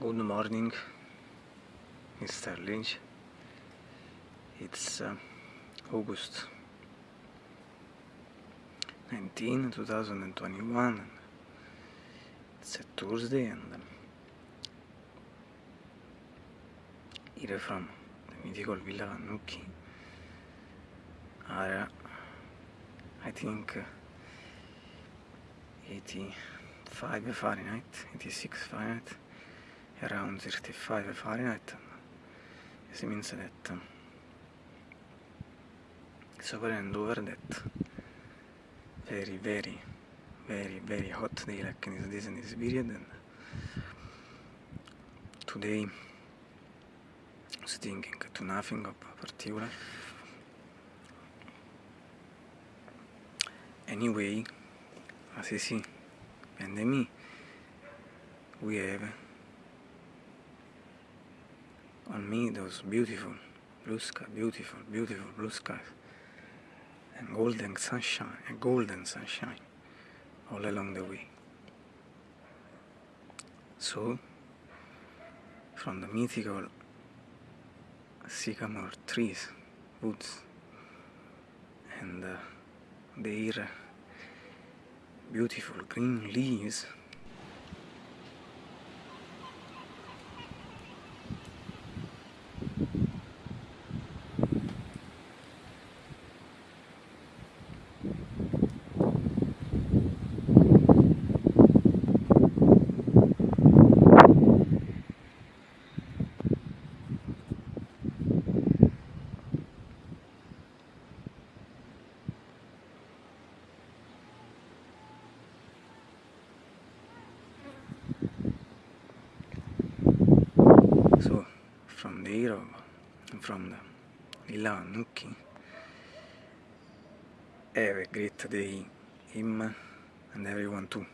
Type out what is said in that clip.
Good morning, Mr. Lynch. It's uh, August 19, 2021. It's a Tuesday, and um, here from the mythical Villa Vannucchi are, uh, I think, uh, 85 Fahrenheit, 86 Fahrenheit around 35 Fahrenheit. This means that over and over that very, very, very, very hot day like in this, and this period. And today I was thinking to nothing of particular. Anyway, as you see me, we have on me those beautiful blue sky, beautiful, beautiful blue skies, and golden sunshine, and golden sunshine all along the way. So, from the mythical sycamore trees, woods, and uh, their beautiful green leaves hero, from Villa Vannucchi, have a great day, him and everyone too.